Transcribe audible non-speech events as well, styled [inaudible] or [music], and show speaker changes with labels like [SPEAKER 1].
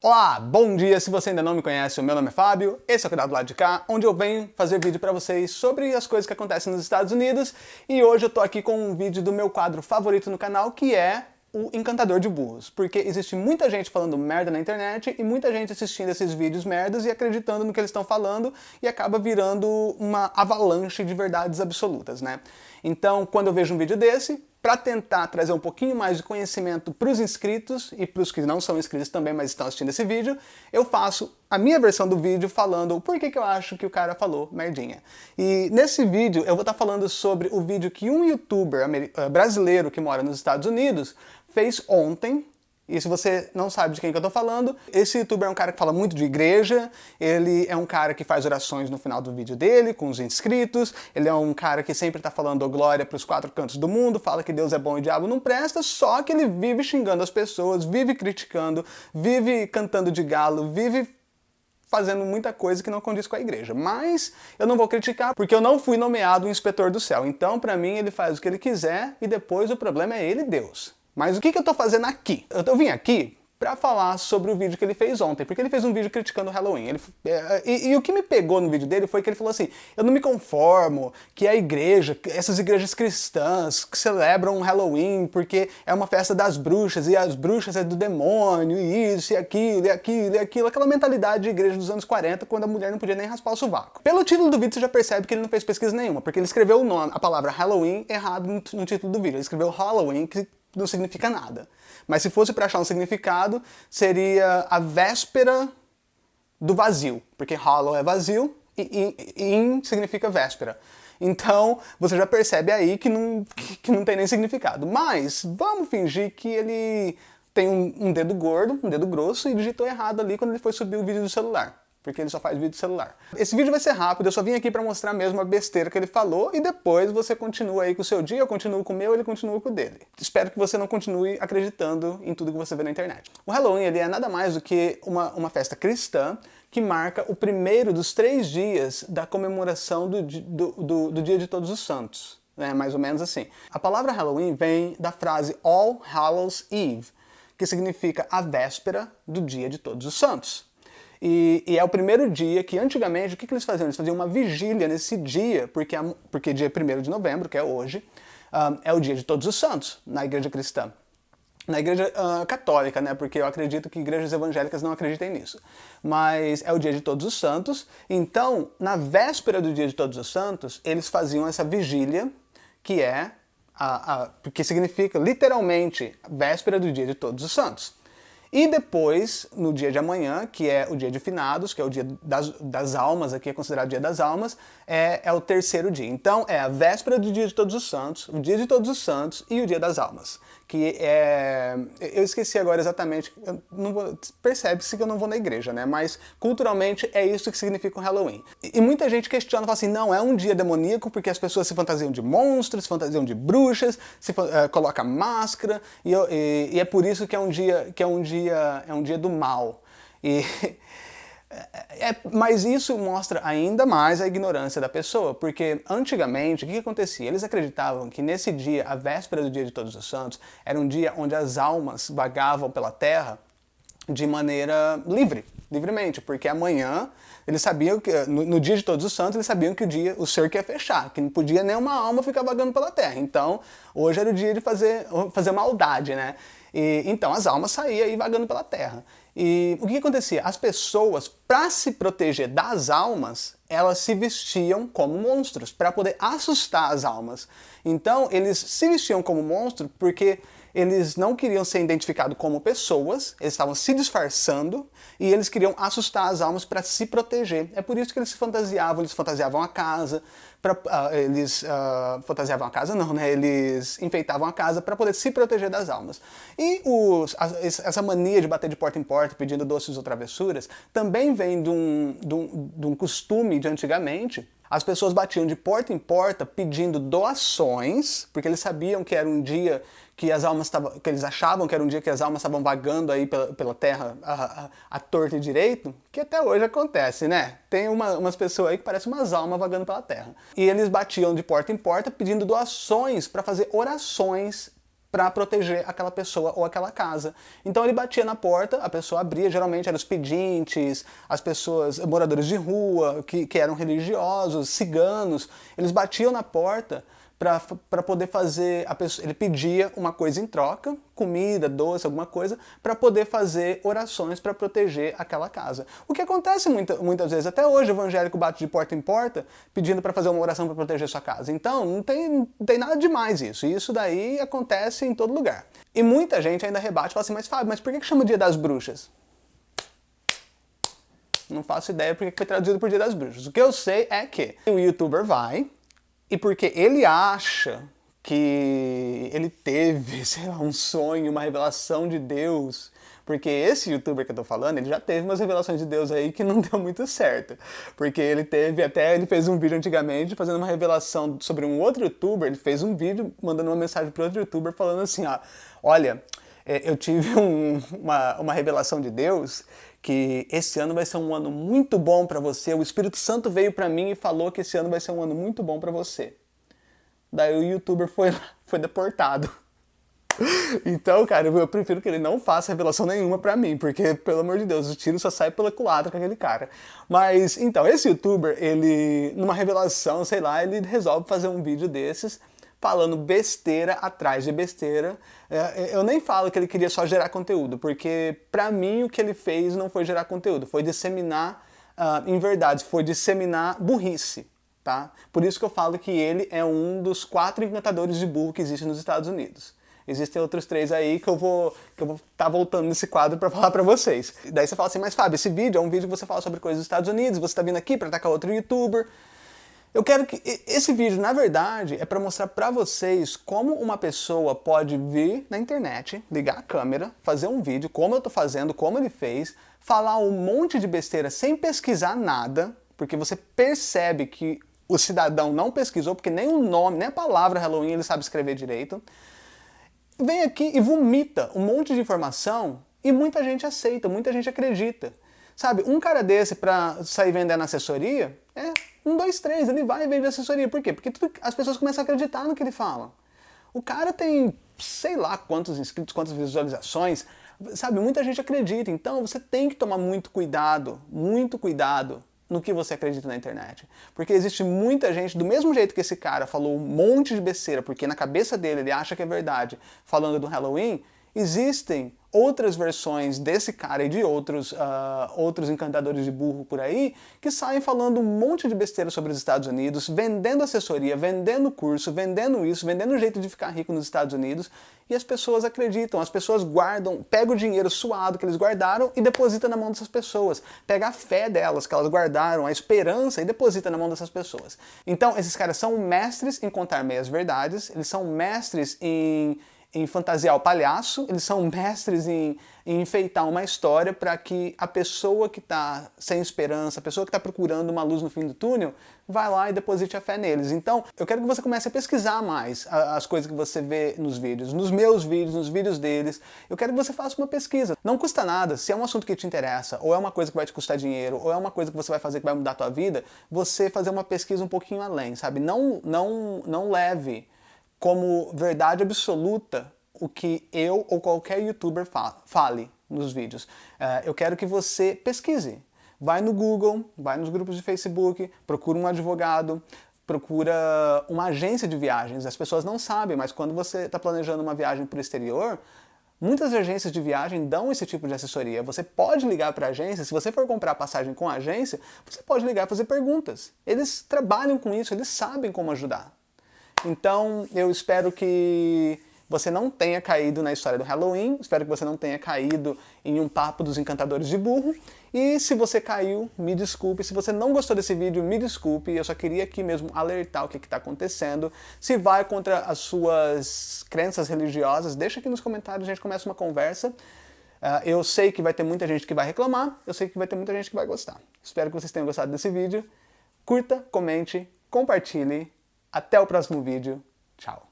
[SPEAKER 1] Olá, bom dia! Se você ainda não me conhece, o meu nome é Fábio, esse é o canal do lado de cá, onde eu venho fazer vídeo pra vocês sobre as coisas que acontecem nos Estados Unidos e hoje eu tô aqui com um vídeo do meu quadro favorito no canal, que é o encantador de burros, porque existe muita gente falando merda na internet e muita gente assistindo esses vídeos merdas e acreditando no que eles estão falando e acaba virando uma avalanche de verdades absolutas, né? Então, quando eu vejo um vídeo desse, para tentar trazer um pouquinho mais de conhecimento para os inscritos e para os que não são inscritos também, mas estão assistindo esse vídeo, eu faço a minha versão do vídeo falando o porquê que eu acho que o cara falou merdinha. E nesse vídeo eu vou estar tá falando sobre o vídeo que um youtuber eh, brasileiro que mora nos Estados Unidos fez ontem, e se você não sabe de quem que eu tô falando, esse youtuber é um cara que fala muito de igreja, ele é um cara que faz orações no final do vídeo dele, com os inscritos, ele é um cara que sempre tá falando glória pros quatro cantos do mundo, fala que Deus é bom e o diabo não presta, só que ele vive xingando as pessoas, vive criticando, vive cantando de galo, vive fazendo muita coisa que não condiz com a igreja. Mas eu não vou criticar, porque eu não fui nomeado um inspetor do céu. Então, para mim, ele faz o que ele quiser e depois o problema é ele Deus. Mas o que, que eu tô fazendo aqui? Eu, eu vim aqui para falar sobre o vídeo que ele fez ontem, porque ele fez um vídeo criticando o Halloween. Ele, é, e, e, o que me pegou no vídeo dele foi que ele falou assim, eu não me conformo que a igreja, essas igrejas cristãs que celebram o Halloween porque é uma festa das bruxas, e as bruxas é do demônio, e isso, e aquilo, e aquilo, e aquilo, aquela mentalidade de igreja dos anos 40, quando a mulher não podia nem raspar o sovaco. Pelo título do vídeo você já percebe que ele não fez pesquisa nenhuma, porque ele escreveu o nome, a palavra Halloween errado no, no título do vídeo. Ele escreveu Halloween, que não significa nada. Mas se fosse para achar um significado, seria a véspera do vazio, porque hollow é vazio e in significa véspera. Então, você já percebe aí que não, que não tem nem significado. Mas, vamos fingir que ele tem um, um dedo gordo, um dedo grosso, e digitou errado ali quando ele foi subir o vídeo do celular porque ele só faz vídeo celular. Esse vídeo vai ser rápido, eu só vim aqui para mostrar mesmo a besteira que ele falou e depois você continua aí com o seu dia, eu continuo com o meu, ele continua com o dele. Espero que você não continue acreditando em tudo que você vê na internet. O Halloween ele é nada mais do que uma, uma festa cristã que marca o primeiro dos três dias da comemoração do, do, do, do Dia de Todos os Santos. É mais ou menos assim. A palavra Halloween vem da frase All Hallows Eve, que significa a véspera do Dia de Todos os Santos. E, e, é o primeiro dia que, antigamente, o que, que, eles faziam? Eles faziam uma vigília nesse dia, porque, porque dia 1 de novembro, que é hoje, um, é o dia de todos os santos, na igreja cristã. Na igreja uh, católica, né? Porque eu acredito que igrejas evangélicas não acreditem nisso. Mas é o dia de todos os santos. Então, na véspera do dia de todos os santos, eles faziam essa vigília, que é a, a, que significa literalmente véspera do dia de todos os santos. E depois, no dia de amanhã, que é o dia de finados, que é o dia das, das almas, aqui é considerado dia das almas, é, é o terceiro dia. Então é a véspera do dia de todos os santos, o dia de todos os santos e o dia das almas. Que é... Eu esqueci agora exatamente, percebe-se que eu não vou na igreja, né? Mas culturalmente é isso que significa o Halloween. E, muita gente questiona, fala assim, não, é um dia demoníaco porque as pessoas se fantasiam de monstros, se fantasiam de bruxas, se uh, coloca máscara, e, e, e é por isso que é um dia, que é um dia, é um dia do mal. E, [laughs] é, mas isso mostra ainda mais a ignorância da pessoa, porque antigamente, o que, que acontecia? Eles acreditavam que nesse dia, a véspera do dia de Todos os Santos, era um dia onde as almas vagavam pela terra de maneira livre, livremente, porque amanhã eles sabiam que, no, no, dia de Todos os Santos, eles sabiam que o dia, o cerco ia fechar, que não podia nenhuma alma ficar vagando pela terra. Então, hoje era o dia de fazer, fazer maldade, né? E, então as almas saíam aí vagando pela terra. E o que, acontecia? As pessoas, para se proteger das almas, elas se vestiam como monstros, para poder assustar as almas. Então eles se vestiam como monstro porque eles não queriam ser identificados como pessoas, eles estavam se disfarçando e eles queriam assustar as almas para se proteger. É por isso que eles se fantasiavam, eles fantasiavam a casa, pra, uh, eles uh, fantasiavam a casa não, né? Eles enfeitavam a casa para poder se proteger das almas. E os, essa mania de bater de porta em porta pedindo doces ou travessuras também vem de um, de um, de um costume de antigamente, as pessoas batiam de porta em porta pedindo doações, porque eles sabiam que era um dia que as almas estavam, que eles achavam que era um dia que as almas estavam vagando aí pela, pela terra a, a, a torta e direito, que até hoje acontece, né? Tem uma, umas pessoas aí que parecem umas almas vagando pela terra. E eles batiam de porta em porta pedindo doações para fazer orações para proteger aquela pessoa ou aquela casa. Então ele batia na porta, a pessoa abria, geralmente eram os pedintes, as pessoas, moradores de rua, que, que eram religiosos, ciganos, eles batiam na porta para poder fazer, a pessoa, ele pedia uma coisa em troca, comida, doce, alguma coisa, para poder fazer orações para proteger aquela casa. O que acontece muita, muitas vezes, até hoje o evangélico bate de porta em porta pedindo para fazer uma oração para proteger sua casa. Então não tem, não tem nada demais isso, isso daí acontece em todo lugar. E muita gente ainda rebate e fala assim, mas Fábio, mas por que, que chama Dia das Bruxas? Não faço ideia porque foi traduzido por Dia das Bruxas. O que eu sei é que o youtuber vai, e porque ele acha que ele teve, [laughs] sei lá, um sonho, uma revelação de Deus, porque esse youtuber que eu tô falando, ele já teve umas revelações de Deus aí que [laughs] não deu muito certo. Porque ele teve, até ele fez um vídeo antigamente fazendo uma revelação sobre um outro youtuber, ele fez um vídeo mandando uma mensagem para outro youtuber falando assim, ó, olha, é, eu tive um, uma, uma revelação de Deus que esse ano vai ser um ano muito bom para você. O Espírito Santo veio para mim e falou que esse ano vai ser um ano muito bom para você. Daí o youtuber foi, [laughs] foi deportado. [laughs] Então, cara, eu prefiro que ele não faça revelação nenhuma pra mim, porque, pelo amor de Deus, o tiro só sai pela culatra com aquele cara. Mas, então, esse youtuber, ele, numa revelação, sei lá, ele resolve fazer um vídeo desses, falando besteira atrás de besteira. É, é, eu nem falo que ele queria só gerar conteúdo, porque para mim o que ele fez não foi gerar conteúdo, foi disseminar uh, em verdade, foi disseminar burrice. Tá? Por isso que eu falo que ele é um dos quatro encantadores de burro que existem nos Estados Unidos. Existem outros três aí que eu vou que eu vou estar tá voltando nesse quadro para [laughs] falar para vocês. Daí você fala assim, mas Fábio, esse vídeo é um vídeo que você fala sobre coisas dos Estados Unidos, você está vindo aqui para atacar outro youtuber. Eu quero que esse vídeo, na verdade, é para mostrar para vocês como uma pessoa pode vir na internet, ligar a câmera, fazer um vídeo, como eu estou fazendo, como ele fez, falar um monte de besteira sem pesquisar nada, porque você percebe que o cidadão não pesquisou, porque nem o nome, nem a palavra Halloween ele sabe escrever direito. Vem aqui e vomita um monte de informação e muita gente aceita, muita gente acredita. Sabe, um cara desse para sair vendendo assessoria, é um, dois, três, ele vai e vende assessoria. Por quê? Porque tudo, as pessoas começam a acreditar no que ele fala. O cara tem, sei lá quantos inscritos, quantas visualizações, sabe, muita gente acredita. Então você tem que tomar muito cuidado, muito cuidado no que você acredita na internet. Porque existe muita gente, do mesmo jeito que esse cara falou um monte de besteira, porque na cabeça dele ele acha que é verdade, falando do Halloween, existem outras versões desse cara e de outros, uh, outros encantadores de burro por aí, que saem falando um monte de besteira sobre os Estados Unidos, vendendo assessoria, vendendo curso, vendendo isso, vendendo um jeito de ficar rico nos Estados Unidos, e as pessoas acreditam, as pessoas guardam, pegam o dinheiro suado que eles guardaram e depositam na mão dessas pessoas. Pega a fé delas, que elas guardaram, a esperança, e deposita na mão dessas pessoas. Então, esses caras são mestres em contar meias verdades, eles são mestres em em fantasiar o palhaço, eles são mestres em, em enfeitar uma história para que a pessoa que está sem esperança, a pessoa que está procurando uma luz no fim do túnel, vai lá e deposite a fé neles. Então, eu quero que você comece a pesquisar mais as coisas que você vê nos vídeos, nos meus vídeos, nos vídeos deles. Eu quero que você faça uma pesquisa. Não custa nada, se é um assunto que te interessa, ou é uma coisa que vai te custar dinheiro, ou é uma coisa que você vai fazer que vai mudar a tua vida, você fazer uma pesquisa um pouquinho além, sabe? Não, não, não leve como verdade absoluta o que eu ou qualquer youtuber fale nos vídeos. Uh, eu quero que você pesquise. Vai no Google, vai nos grupos de Facebook, procura um advogado, procura uma agência de viagens. As pessoas não sabem, mas quando você está planejando uma viagem para o exterior, muitas agências de viagem dão esse tipo de assessoria. Você pode ligar para a agência, se você for comprar passagem com a agência, você pode ligar e fazer perguntas. Eles trabalham com isso, eles sabem como ajudar. Então, eu espero que você não tenha caído na história do Halloween, espero que você não tenha caído em um papo dos encantadores de burro, e se você caiu, me desculpe, se você não gostou desse vídeo, me desculpe, eu só queria aqui mesmo alertar o que está acontecendo, se vai contra as suas crenças religiosas, deixa aqui nos comentários, a gente começa uma conversa, Uh, eu sei que vai ter muita gente que vai reclamar, eu sei que vai ter muita gente que vai gostar. Espero que vocês tenham gostado desse vídeo. Curta, comente, compartilhe até o próximo vídeo. Tchau.